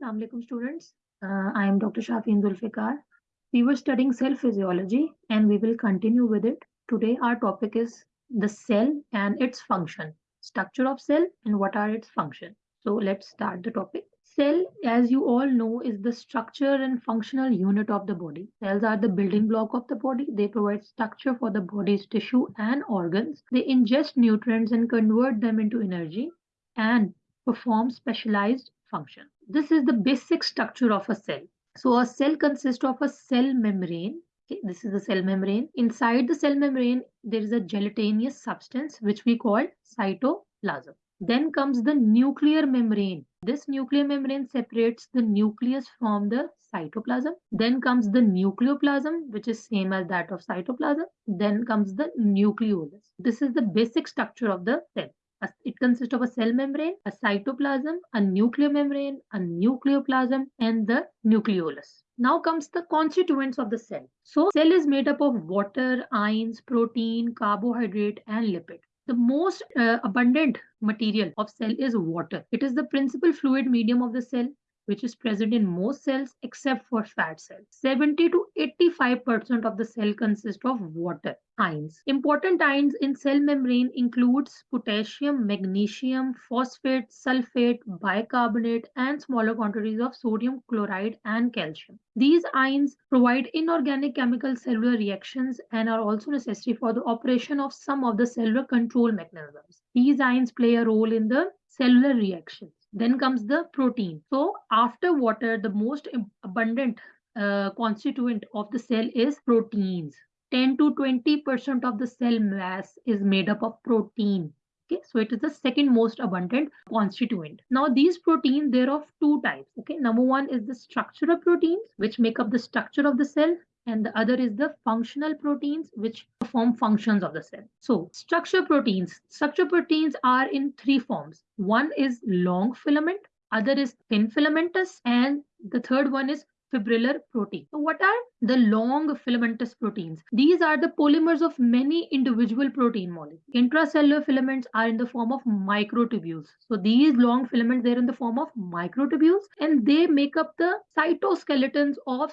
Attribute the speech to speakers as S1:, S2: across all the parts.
S1: Assalamu alaikum students. Uh, I am Dr. Shafin Zulfikar. We were studying cell physiology and we will continue with it. Today our topic is the cell and its function. Structure of cell and what are its function. So let's start the topic. Cell, as you all know, is the structure and functional unit of the body. Cells are the building block of the body. They provide structure for the body's tissue and organs. They ingest nutrients and convert them into energy and perform specialized function. This is the basic structure of a cell. So a cell consists of a cell membrane. Okay, this is the cell membrane. Inside the cell membrane, there is a gelatinous substance which we call cytoplasm. Then comes the nuclear membrane. This nuclear membrane separates the nucleus from the cytoplasm. Then comes the nucleoplasm, which is same as that of cytoplasm. Then comes the nucleolus. This is the basic structure of the cell. It consists of a cell membrane, a cytoplasm, a nuclear membrane, a nucleoplasm, and the nucleolus. Now comes the constituents of the cell. So cell is made up of water, ions, protein, carbohydrate, and lipid. The most uh, abundant material of cell is water. It is the principal fluid medium of the cell which is present in most cells except for fat cells. 70 to 85% of the cell consists of water ions. Important ions in cell membrane includes potassium, magnesium, phosphate, sulfate, bicarbonate, and smaller quantities of sodium chloride and calcium. These ions provide inorganic chemical cellular reactions and are also necessary for the operation of some of the cellular control mechanisms. These ions play a role in the cellular reactions. Then comes the protein. So after water, the most abundant uh, constituent of the cell is proteins. 10 to 20% of the cell mass is made up of protein. Okay, so it is the second most abundant constituent. Now these proteins, they're of two types. Okay, number one is the structural proteins, which make up the structure of the cell and the other is the functional proteins which perform functions of the cell. So structure proteins, structure proteins are in three forms. One is long filament, other is thin filamentous and the third one is fibrillar protein. So what are the long filamentous proteins? These are the polymers of many individual protein molecules. Intracellular filaments are in the form of microtubules. So these long filaments, they're in the form of microtubules and they make up the cytoskeletons of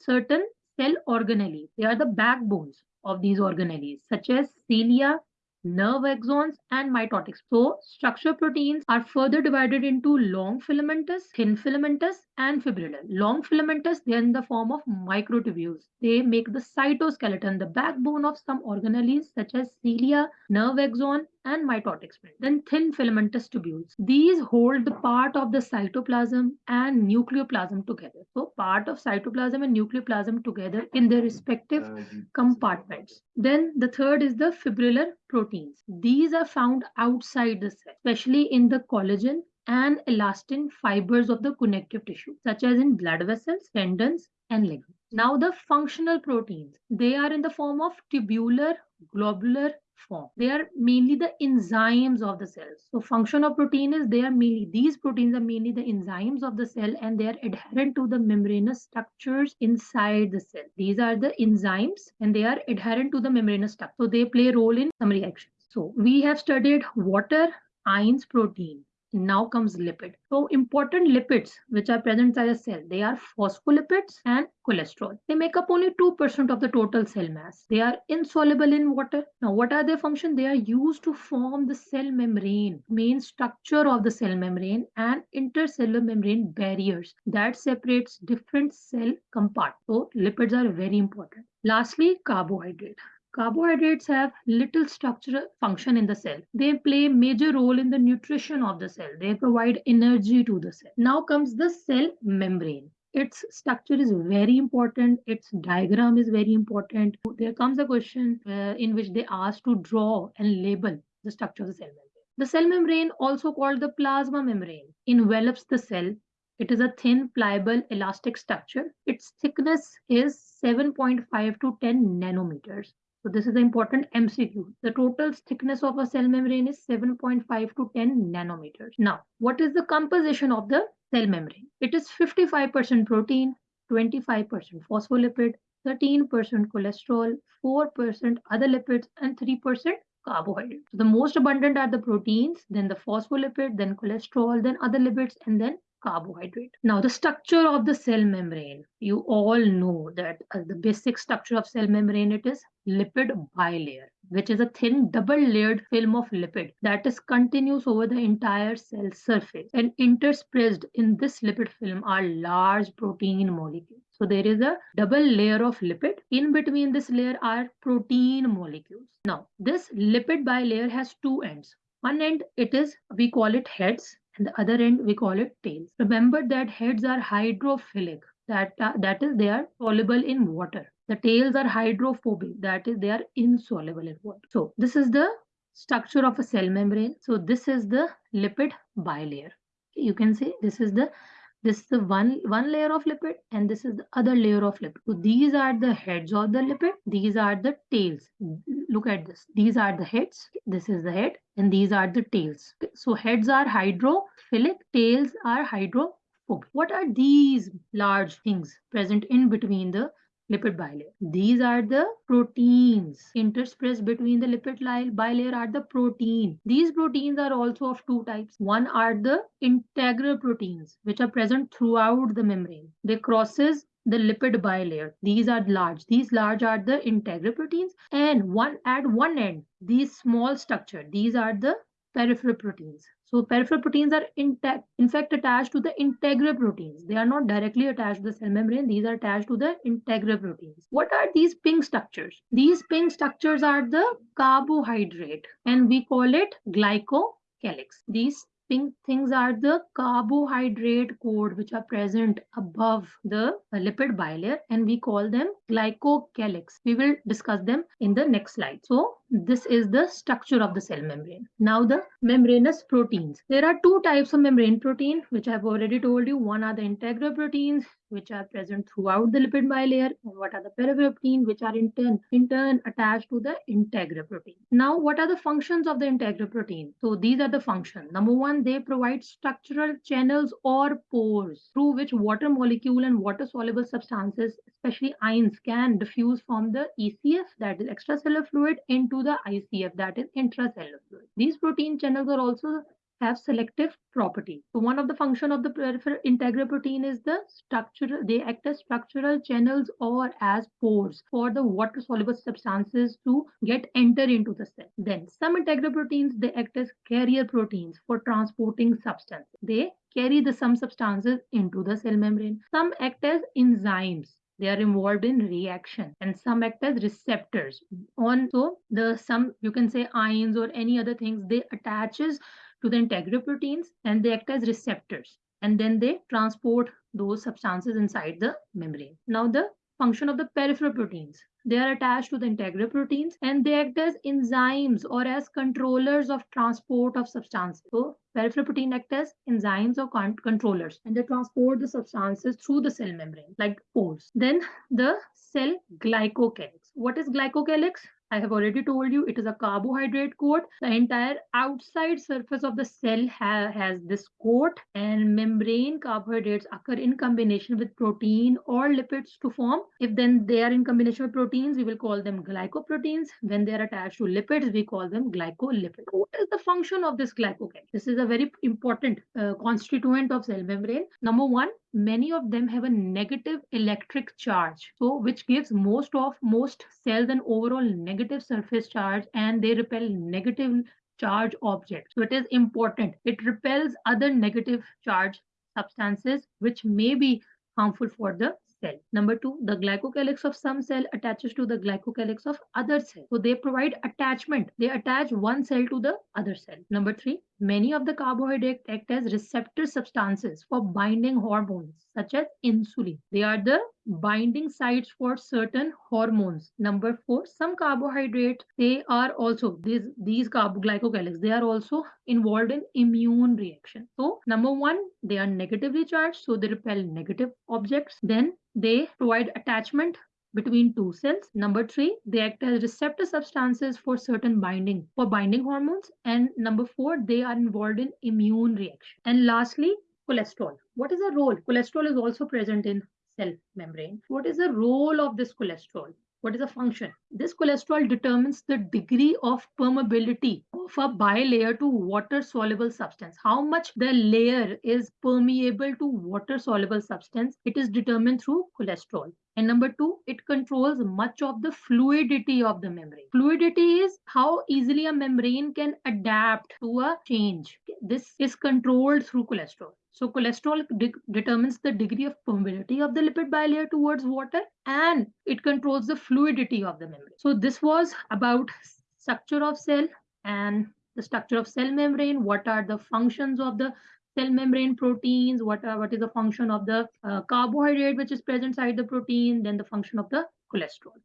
S1: certain cell organelles. They are the backbones of these organelles, such as cilia, nerve axons, and mitotic. So, structure proteins are further divided into long filamentous, thin filamentous, and fibrillar. Long filamentous, they are in the form of microtubules. They make the cytoskeleton, the backbone of some organelles such as cilia, nerve axon, and mitotic spindle. Then thin filamentous tubules. These hold the part of the cytoplasm and nucleoplasm together. So part of cytoplasm and nucleoplasm together in their respective uh, compartments. Then the third is the fibrillar proteins. These are found outside the cell, especially in the collagen and elastin fibers of the connective tissue, such as in blood vessels, tendons, and ligaments. Now the functional proteins, they are in the form of tubular, globular, form. They are mainly the enzymes of the cells. So function of protein is they are mainly, these proteins are mainly the enzymes of the cell and they are adherent to the membranous structures inside the cell. These are the enzymes and they are adherent to the membranous structure. So they play a role in some reactions. So we have studied water, ions, protein. Now comes lipid. So important lipids which are present inside a cell, they are phospholipids and cholesterol. They make up only 2% of the total cell mass. They are insoluble in water. Now what are their function? They are used to form the cell membrane, main structure of the cell membrane and intercellular membrane barriers that separates different cell compartments. So lipids are very important. Lastly, carbohydrate. Carbohydrates have little structural function in the cell. They play major role in the nutrition of the cell. They provide energy to the cell. Now comes the cell membrane. Its structure is very important. Its diagram is very important. There comes a question uh, in which they ask to draw and label the structure of the cell membrane. The cell membrane, also called the plasma membrane, envelops the cell it is a thin, pliable, elastic structure. Its thickness is 7.5 to 10 nanometers. So this is the important MCQ. The total thickness of a cell membrane is 7.5 to 10 nanometers. Now, what is the composition of the cell membrane? It is 55% protein, 25% phospholipid, 13% cholesterol, 4% other lipids, and 3% carbohydrates. So the most abundant are the proteins, then the phospholipid, then cholesterol, then other lipids, and then carbohydrate. Now, the structure of the cell membrane. You all know that uh, the basic structure of cell membrane, it is lipid bilayer, which is a thin double layered film of lipid that is continuous over the entire cell surface. And interspersed in this lipid film are large protein molecules. So there is a double layer of lipid. In between this layer are protein molecules. Now, this lipid bilayer has two ends. One end, it is, we call it heads, the other end, we call it tails. Remember that heads are hydrophilic, that, uh, that is, they are soluble in water. The tails are hydrophobic, that is, they are insoluble in water. So, this is the structure of a cell membrane. So, this is the lipid bilayer. You can see this is the this is the one one layer of lipid and this is the other layer of lipid. So these are the heads of the lipid. These are the tails. Look at this. These are the heads. This is the head and these are the tails. So heads are hydrophilic tails are hydrophobic. What are these large things present in between the lipid bilayer. These are the proteins. Interspersed between the lipid bilayer are the protein. These proteins are also of two types. One are the integral proteins, which are present throughout the membrane. They crosses the lipid bilayer. These are large. These large are the integral proteins. And one at one end, these small structure, these are the peripheral proteins. So peripheral proteins are in, fact attached to the integral proteins. They are not directly attached to the cell membrane. These are attached to the integral proteins. What are these pink structures? These pink structures are the carbohydrate and we call it glycocalyx. These pink things are the carbohydrate cord which are present above the lipid bilayer and we call them glycocalyx. We will discuss them in the next slide. So this is the structure of the cell membrane. Now the membranous proteins. There are two types of membrane protein, which I've already told you. One are the integral proteins, which are present throughout the lipid bilayer. And what are the peripheral protein, which are in turn, in turn attached to the integral protein. Now, what are the functions of the integral protein? So these are the functions. Number one, they provide structural channels or pores through which water molecule and water soluble substances, especially ions, can diffuse from the ECF, that is extracellular fluid, into the ICF, that is intracellular fluid. These protein channels are also have selective property. So one of the function of the peripheral integral protein is the structural, they act as structural channels or as pores for the water soluble substances to get enter into the cell. Then some integral proteins, they act as carrier proteins for transporting substance. They carry the some substances into the cell membrane. Some act as enzymes they are involved in reaction and some act as receptors. On so the some you can say ions or any other things they attaches to the integral proteins and they act as receptors and then they transport those substances inside the membrane. Now the function of the peripheral proteins they are attached to the integral proteins and they act as enzymes or as controllers of transport of substances. So peripheral protein act as enzymes or con controllers and they transport the substances through the cell membrane like pores. Then the cell glycocalyx. What is glycocalyx? I have already told you it is a carbohydrate coat. The entire outside surface of the cell ha has this coat and membrane carbohydrates occur in combination with protein or lipids to form. If then they are in combination with proteins, we will call them glycoproteins. When they are attached to lipids, we call them glycolipids. What is the function of this glycocalyx? This is a very important uh, constituent of cell membrane. Number one, many of them have a negative electric charge so which gives most of most cells an overall negative surface charge and they repel negative charge objects so it is important it repels other negative charge substances which may be harmful for the cell. Number two, the glycocalyx of some cell attaches to the glycocalyx of other cell. So they provide attachment. They attach one cell to the other cell. Number three, many of the carbohydrates act as receptor substances for binding hormones such as insulin. They are the binding sites for certain hormones. Number four, some carbohydrates, they are also, these, these glycocalyx, they are also involved in immune reaction. So number one, they are negatively charged, so they repel negative objects. Then they provide attachment between two cells. Number three, they act as receptor substances for certain binding, for binding hormones. And number four, they are involved in immune reaction. And lastly, cholesterol. What is the role? Cholesterol is also present in cell membrane. What is the role of this cholesterol? What is the function? This cholesterol determines the degree of permeability of a bilayer to water soluble substance. How much the layer is permeable to water soluble substance, it is determined through cholesterol. And number two, it controls much of the fluidity of the membrane. Fluidity is how easily a membrane can adapt to a change. This is controlled through cholesterol. So cholesterol de determines the degree of permeability of the lipid bilayer towards water and it controls the fluidity of the membrane. So this was about structure of cell and the structure of cell membrane, what are the functions of the cell membrane proteins, what, are, what is the function of the uh, carbohydrate which is present inside the protein, then the function of the cholesterol.